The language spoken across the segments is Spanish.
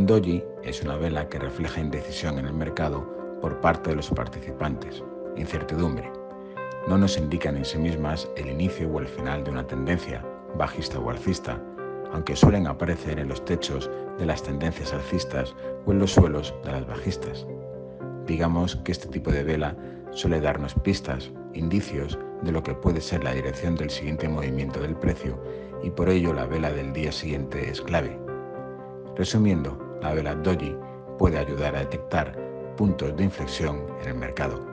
Un doji es una vela que refleja indecisión en el mercado por parte de los participantes, incertidumbre. No nos indican en sí mismas el inicio o el final de una tendencia, bajista o alcista, aunque suelen aparecer en los techos de las tendencias alcistas o en los suelos de las bajistas. Digamos que este tipo de vela suele darnos pistas, indicios de lo que puede ser la dirección del siguiente movimiento del precio y por ello la vela del día siguiente es clave. Resumiendo, la vela doji puede ayudar a detectar puntos de inflexión en el mercado.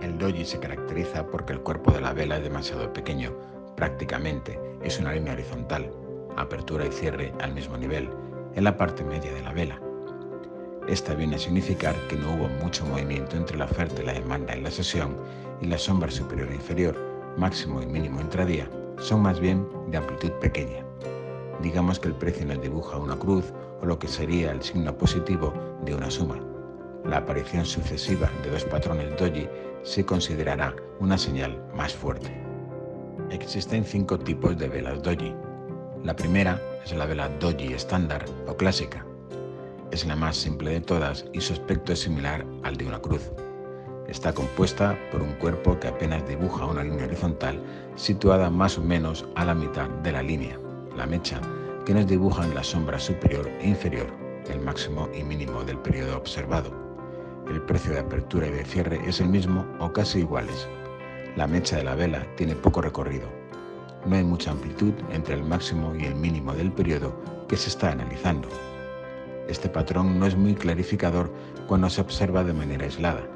El doji se caracteriza porque el cuerpo de la vela es demasiado pequeño, prácticamente es una línea horizontal, apertura y cierre al mismo nivel, en la parte media de la vela. Esta viene a significar que no hubo mucho movimiento entre la oferta y la demanda en la sesión y la sombra superior e inferior, máximo y mínimo intradía, son más bien de amplitud pequeña. Digamos que el precio nos dibuja una cruz lo que sería el signo positivo de una suma. La aparición sucesiva de dos patrones doji se considerará una señal más fuerte. Existen cinco tipos de velas doji. La primera es la vela doji estándar o clásica. Es la más simple de todas y su aspecto es similar al de una cruz. Está compuesta por un cuerpo que apenas dibuja una línea horizontal situada más o menos a la mitad de la línea, la mecha, que nos dibuja en la sombra superior e inferior, el máximo y mínimo del periodo observado. El precio de apertura y de cierre es el mismo o casi iguales. La mecha de la vela tiene poco recorrido. No hay mucha amplitud entre el máximo y el mínimo del periodo que se está analizando. Este patrón no es muy clarificador cuando se observa de manera aislada.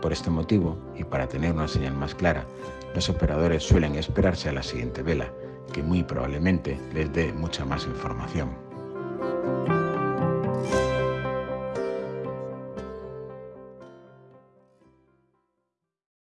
Por este motivo, y para tener una señal más clara, los operadores suelen esperarse a la siguiente vela, que muy probablemente les dé mucha más información.